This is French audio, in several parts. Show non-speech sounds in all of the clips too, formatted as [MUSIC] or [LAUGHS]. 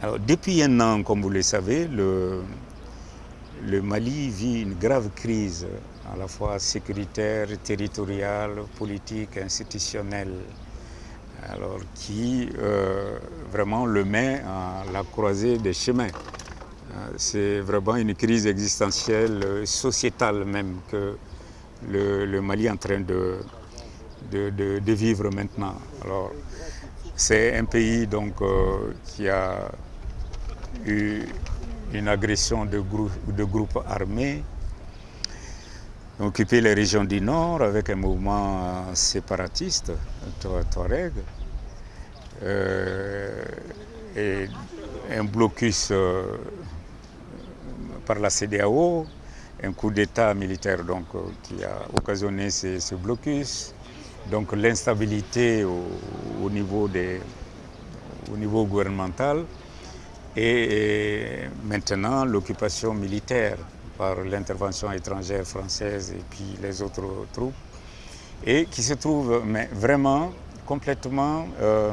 Depuis un an, comme vous le savez, le, Mali vit une grave crise, à la fois sécuritaire, territoriale, politique, institutionnelle, alors qui euh, vraiment le met à la croisée des chemins. Euh, c'est vraiment une crise existentielle, sociétale même, que le, Mali est en train de, de, vivre maintenant. Alors, c'est un pays donc, euh, qui a eu une agression de, grou de groupes armés, occupé les régions du Nord avec un mouvement séparatiste, Touareg, euh, et un blocus euh, par la CDAO, un coup d'État militaire donc, euh, qui a occasionné ce, blocus, donc l'instabilité au niveau gouvernemental, et maintenant l'occupation militaire par l'intervention étrangère française et puis les autres troupes, et qui se trouve vraiment complètement euh,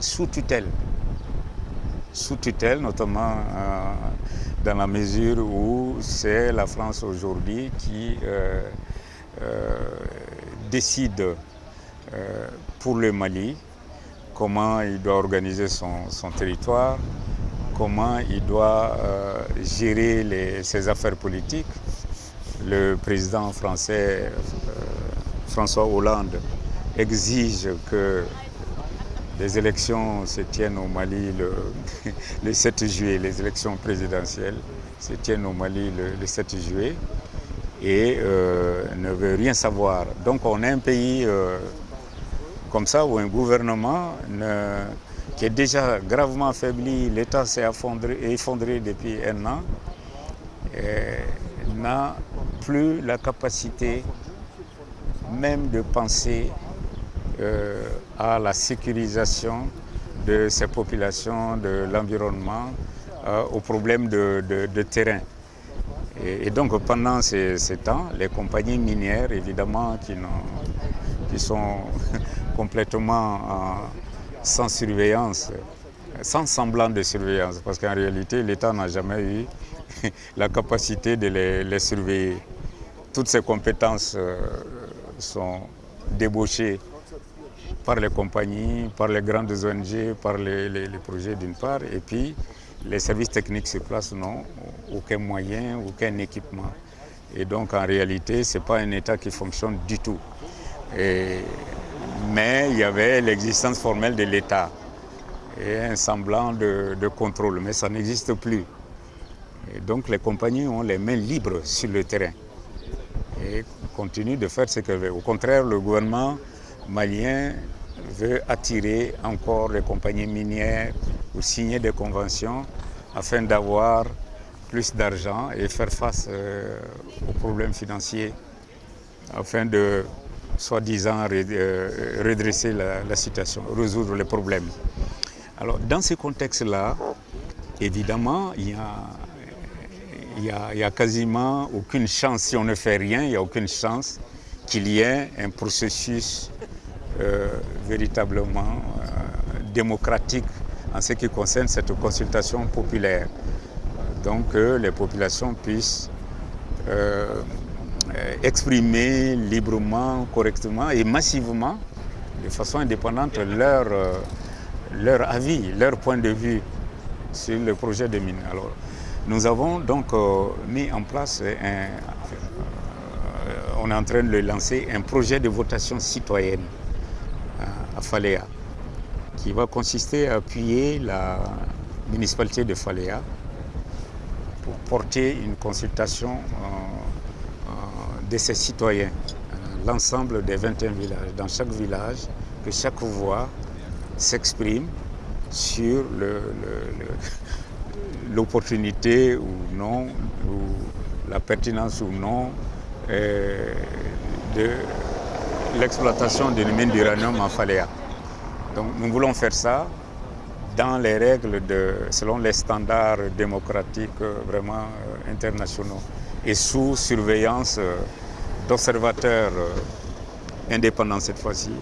sous tutelle, sous tutelle notamment euh, dans la mesure où c'est la France aujourd'hui qui euh, décide pour le Mali comment il doit organiser son, territoire, comment il doit euh, gérer ses affaires politiques. Le président français euh, François Hollande exige que les élections se tiennent au Mali le, [LAUGHS] le 7 juillet, les élections présidentielles se tiennent au Mali le, le 7 juillet et euh, ne veut rien savoir. Donc on est un pays comme ça où un gouvernement ne, qui est déjà gravement affaibli, l'État s'est effondré, depuis un an, n'a plus la capacité même de penser euh, à la sécurisation de ces populations, de l'environnement, euh, aux problèmes de, terrain. Et, donc pendant ces, temps, les compagnies minières, évidemment, qui sont complètement euh, sans surveillance, sans semblant de surveillance, parce qu'en réalité, l'État n'a jamais eu [LAUGHS] la capacité de les, surveiller. Toutes ces compétences euh, sont débauchées par les compagnies, par les grandes ONG, par les, les, les projets d'une part, et puis les services techniques sur place n'ont aucun moyen, aucun équipement. Et donc en réalité, ce n'est pas un État qui fonctionne du tout. Et, mais il y avait l'existence formelle de l'État et un semblant de, contrôle, mais ça n'existe plus. Et donc les compagnies ont les mains libres sur le terrain et continuent de faire ce qu'elles veulent. Au contraire, le gouvernement malien veut attirer encore les compagnies minières ou signer des conventions afin d'avoir plus d'argent et faire face euh, aux problèmes financiers afin de, soi-disant, euh, redresser la, situation, résoudre les problèmes. Alors, dans ce contexte-là, évidemment, il y, a, il, y a, quasiment aucune chance, si on ne fait rien, il n'y a aucune chance qu'il y ait un processus euh, véritablement euh, démocratique en ce qui concerne cette consultation populaire. Donc que les populations puissent euh, exprimer librement, correctement et massivement, de façon indépendante, leur, leur avis, leur point de vue sur le projet de mine. Alors, nous avons donc euh, mis en place, un, euh, on est en train de lancer, un projet de votation citoyenne euh, à Faléa qui va consister à appuyer la municipalité de Faléa pour porter une consultation euh, euh, de ses citoyens, euh, l'ensemble des 21 villages, dans chaque village, que chaque voix s'exprime sur [LAUGHS] l'opportunité ou non, ou la pertinence ou non euh, de l'exploitation d'une mine d'uranium en Faléa. Donc nous voulons faire ça dans les règles, de, selon les standards démocratiques euh, vraiment internationaux et sous surveillance d'observateurs indépendants cette fois-ci